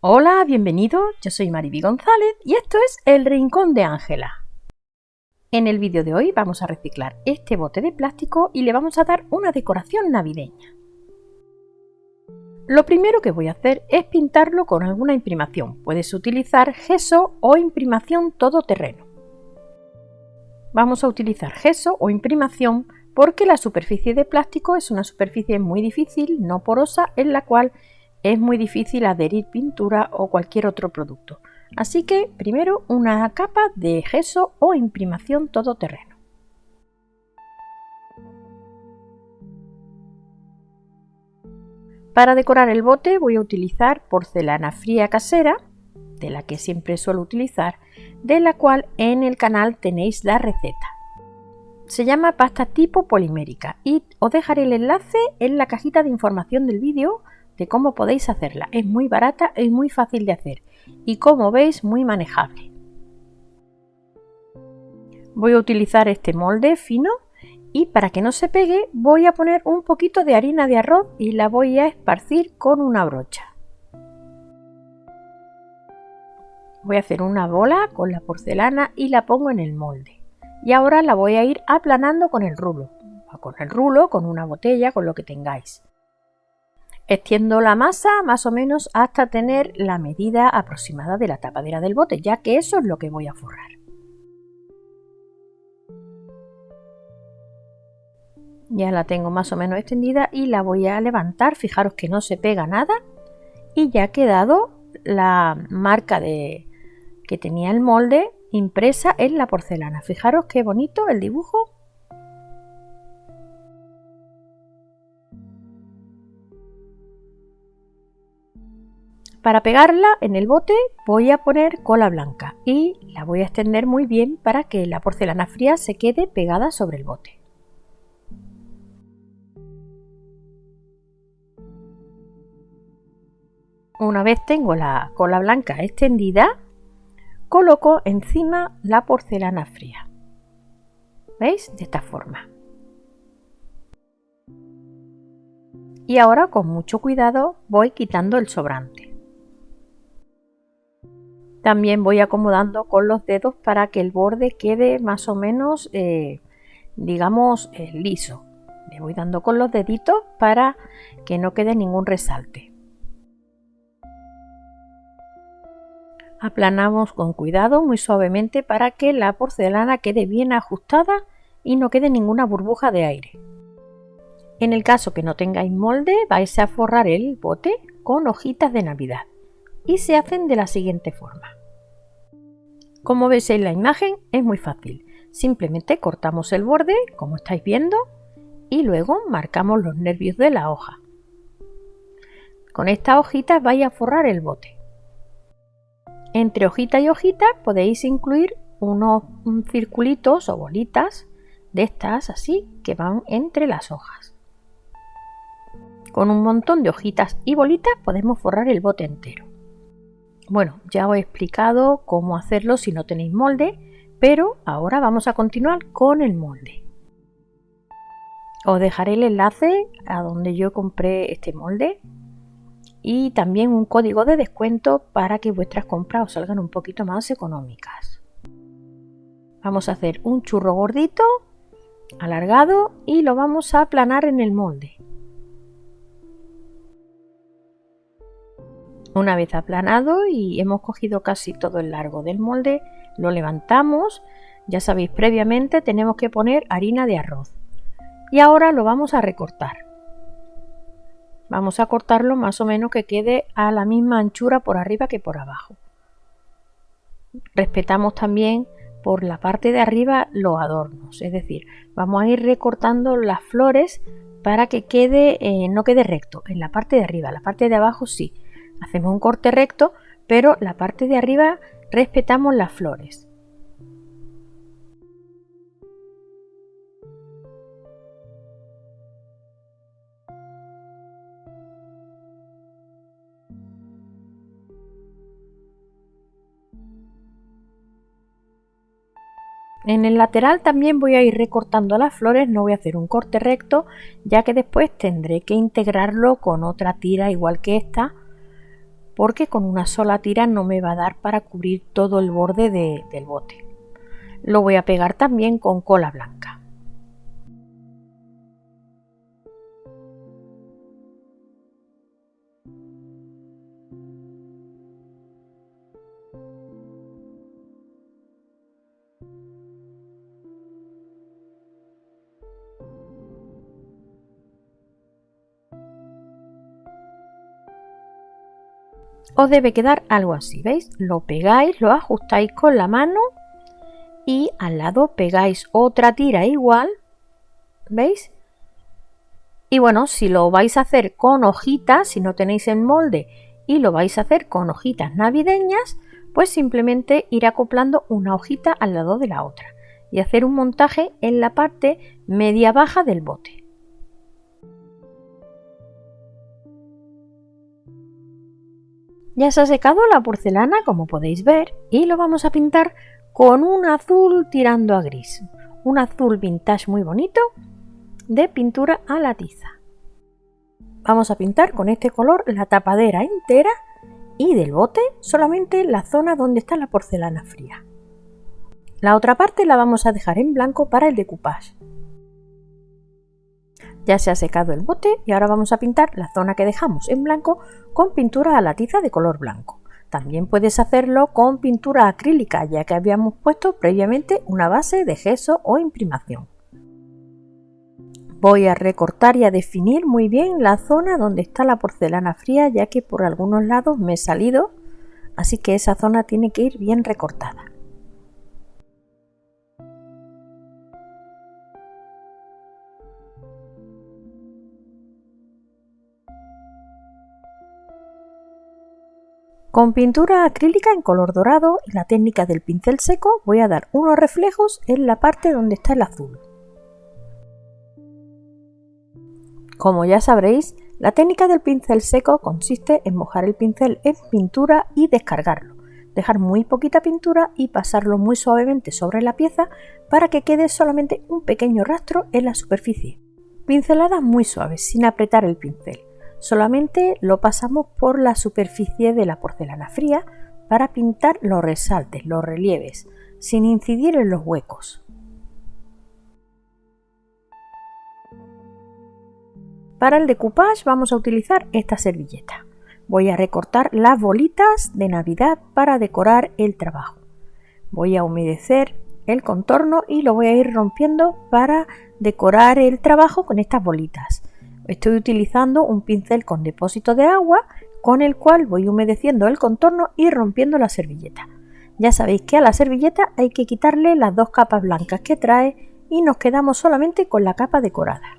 Hola, bienvenido, yo soy Mariby González y esto es El Rincón de Ángela. En el vídeo de hoy vamos a reciclar este bote de plástico y le vamos a dar una decoración navideña. Lo primero que voy a hacer es pintarlo con alguna imprimación. Puedes utilizar gesso o imprimación todoterreno. Vamos a utilizar gesso o imprimación porque la superficie de plástico es una superficie muy difícil, no porosa, en la cual es muy difícil adherir pintura o cualquier otro producto. Así que primero una capa de gesso o imprimación todoterreno. Para decorar el bote voy a utilizar porcelana fría casera, de la que siempre suelo utilizar, de la cual en el canal tenéis la receta. Se llama pasta tipo polimérica y os dejaré el enlace en la cajita de información del vídeo de cómo podéis hacerla. Es muy barata y muy fácil de hacer y como veis muy manejable. Voy a utilizar este molde fino y para que no se pegue voy a poner un poquito de harina de arroz y la voy a esparcir con una brocha. Voy a hacer una bola con la porcelana y la pongo en el molde. Y ahora la voy a ir aplanando con el rulo. Con el rulo, con una botella, con lo que tengáis. Extiendo la masa más o menos hasta tener la medida aproximada de la tapadera del bote, ya que eso es lo que voy a forrar. Ya la tengo más o menos extendida y la voy a levantar. Fijaros que no se pega nada y ya ha quedado la marca de, que tenía el molde impresa en la porcelana. Fijaros qué bonito el dibujo Para pegarla en el bote voy a poner cola blanca y la voy a extender muy bien para que la porcelana fría se quede pegada sobre el bote. Una vez tengo la cola blanca extendida, coloco encima la porcelana fría. ¿Veis? De esta forma. Y ahora con mucho cuidado voy quitando el sobrante. También voy acomodando con los dedos para que el borde quede más o menos, eh, digamos, eh, liso. Le voy dando con los deditos para que no quede ningún resalte. Aplanamos con cuidado, muy suavemente, para que la porcelana quede bien ajustada y no quede ninguna burbuja de aire. En el caso que no tengáis molde, vais a forrar el bote con hojitas de Navidad y se hacen de la siguiente forma. Como veis en la imagen es muy fácil. Simplemente cortamos el borde, como estáis viendo, y luego marcamos los nervios de la hoja. Con esta hojita vais a forrar el bote. Entre hojita y hojita podéis incluir unos circulitos o bolitas de estas así que van entre las hojas. Con un montón de hojitas y bolitas podemos forrar el bote entero. Bueno, ya os he explicado cómo hacerlo si no tenéis molde, pero ahora vamos a continuar con el molde. Os dejaré el enlace a donde yo compré este molde y también un código de descuento para que vuestras compras os salgan un poquito más económicas. Vamos a hacer un churro gordito, alargado y lo vamos a aplanar en el molde. Una vez aplanado y hemos cogido casi todo el largo del molde, lo levantamos. Ya sabéis, previamente tenemos que poner harina de arroz. Y ahora lo vamos a recortar. Vamos a cortarlo más o menos que quede a la misma anchura por arriba que por abajo. Respetamos también por la parte de arriba los adornos, es decir, vamos a ir recortando las flores para que quede, eh, no quede recto en la parte de arriba, la parte de abajo sí, Hacemos un corte recto, pero la parte de arriba respetamos las flores. En el lateral también voy a ir recortando las flores, no voy a hacer un corte recto, ya que después tendré que integrarlo con otra tira igual que esta porque con una sola tira no me va a dar para cubrir todo el borde del bote. Lo voy a pegar también con cola blanca. Os debe quedar algo así, ¿veis? Lo pegáis, lo ajustáis con la mano y al lado pegáis otra tira igual, ¿veis? Y bueno, si lo vais a hacer con hojitas, si no tenéis el molde y lo vais a hacer con hojitas navideñas, pues simplemente ir acoplando una hojita al lado de la otra y hacer un montaje en la parte media baja del bote. Ya se ha secado la porcelana como podéis ver y lo vamos a pintar con un azul tirando a gris. Un azul vintage muy bonito de pintura a la tiza. Vamos a pintar con este color la tapadera entera y del bote solamente la zona donde está la porcelana fría. La otra parte la vamos a dejar en blanco para el decoupage. Ya se ha secado el bote y ahora vamos a pintar la zona que dejamos en blanco con pintura a la tiza de color blanco. También puedes hacerlo con pintura acrílica ya que habíamos puesto previamente una base de gesso o imprimación. Voy a recortar y a definir muy bien la zona donde está la porcelana fría ya que por algunos lados me he salido, así que esa zona tiene que ir bien recortada. Con pintura acrílica en color dorado y la técnica del pincel seco voy a dar unos reflejos en la parte donde está el azul. Como ya sabréis, la técnica del pincel seco consiste en mojar el pincel en pintura y descargarlo, dejar muy poquita pintura y pasarlo muy suavemente sobre la pieza para que quede solamente un pequeño rastro en la superficie. Pinceladas muy suaves, sin apretar el pincel. Solamente lo pasamos por la superficie de la porcelana fría para pintar los resaltes, los relieves, sin incidir en los huecos. Para el decoupage vamos a utilizar esta servilleta. Voy a recortar las bolitas de Navidad para decorar el trabajo. Voy a humedecer el contorno y lo voy a ir rompiendo para decorar el trabajo con estas bolitas. Estoy utilizando un pincel con depósito de agua con el cual voy humedeciendo el contorno y rompiendo la servilleta. Ya sabéis que a la servilleta hay que quitarle las dos capas blancas que trae y nos quedamos solamente con la capa decorada.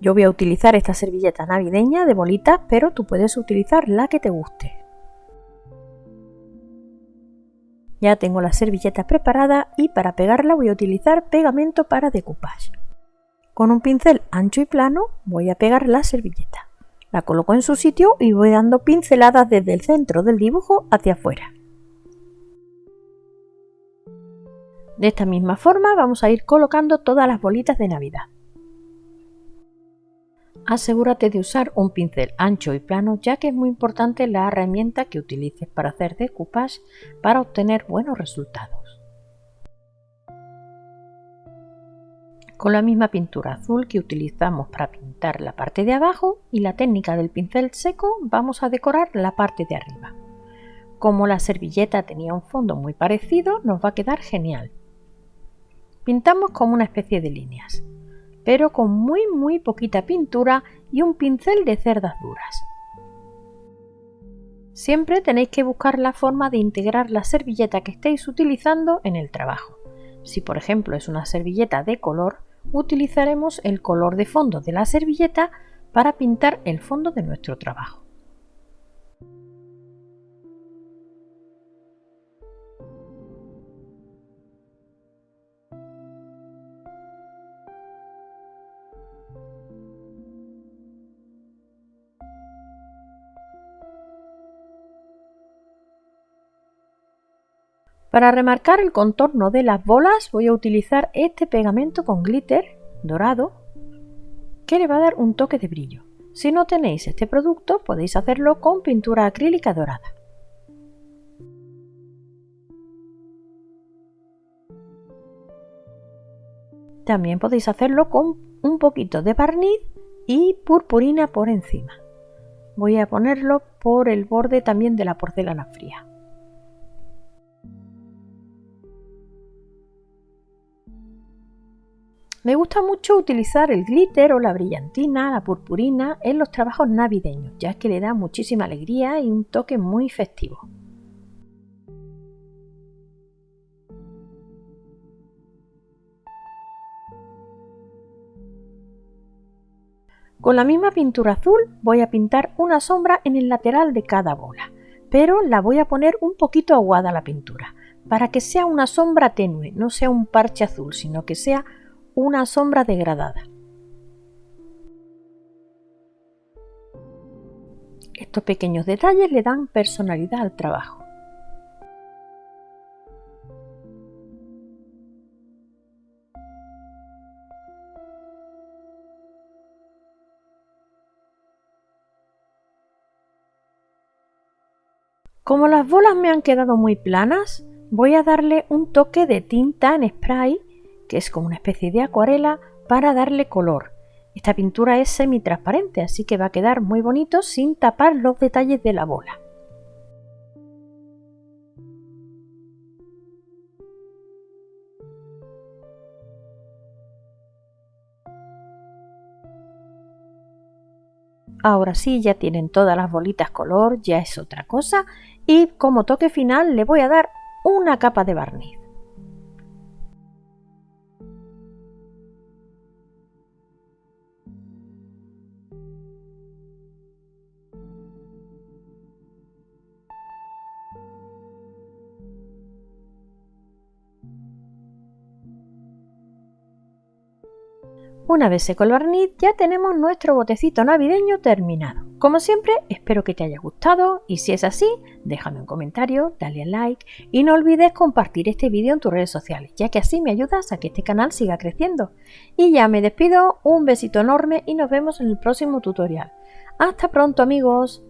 Yo voy a utilizar esta servilleta navideña de bolitas, pero tú puedes utilizar la que te guste. Ya tengo la servilleta preparada y para pegarla voy a utilizar pegamento para decoupage. Con un pincel ancho y plano voy a pegar la servilleta. La coloco en su sitio y voy dando pinceladas desde el centro del dibujo hacia afuera. De esta misma forma vamos a ir colocando todas las bolitas de Navidad asegúrate de usar un pincel ancho y plano ya que es muy importante la herramienta que utilices para hacer decoupage para obtener buenos resultados. Con la misma pintura azul que utilizamos para pintar la parte de abajo y la técnica del pincel seco vamos a decorar la parte de arriba. Como la servilleta tenía un fondo muy parecido nos va a quedar genial. Pintamos como una especie de líneas pero con muy muy poquita pintura y un pincel de cerdas duras. Siempre tenéis que buscar la forma de integrar la servilleta que estéis utilizando en el trabajo. Si por ejemplo es una servilleta de color, utilizaremos el color de fondo de la servilleta para pintar el fondo de nuestro trabajo. Para remarcar el contorno de las bolas voy a utilizar este pegamento con glitter dorado que le va a dar un toque de brillo. Si no tenéis este producto podéis hacerlo con pintura acrílica dorada. También podéis hacerlo con un poquito de barniz y purpurina por encima. Voy a ponerlo por el borde también de la porcelana fría. Me gusta mucho utilizar el glitter o la brillantina, la purpurina en los trabajos navideños, ya que le da muchísima alegría y un toque muy festivo. Con la misma pintura azul voy a pintar una sombra en el lateral de cada bola, pero la voy a poner un poquito aguada la pintura, para que sea una sombra tenue, no sea un parche azul, sino que sea una sombra degradada. Estos pequeños detalles le dan personalidad al trabajo. Como las bolas me han quedado muy planas, voy a darle un toque de tinta en spray, que es como una especie de acuarela, para darle color. Esta pintura es semi-transparente, así que va a quedar muy bonito sin tapar los detalles de la bola. Ahora sí, ya tienen todas las bolitas color, ya es otra cosa. Y como toque final le voy a dar una capa de barniz. Una vez seco el barniz ya tenemos nuestro botecito navideño terminado. Como siempre espero que te haya gustado y si es así déjame un comentario, dale a like y no olvides compartir este vídeo en tus redes sociales ya que así me ayudas a que este canal siga creciendo. Y ya me despido, un besito enorme y nos vemos en el próximo tutorial. ¡Hasta pronto amigos!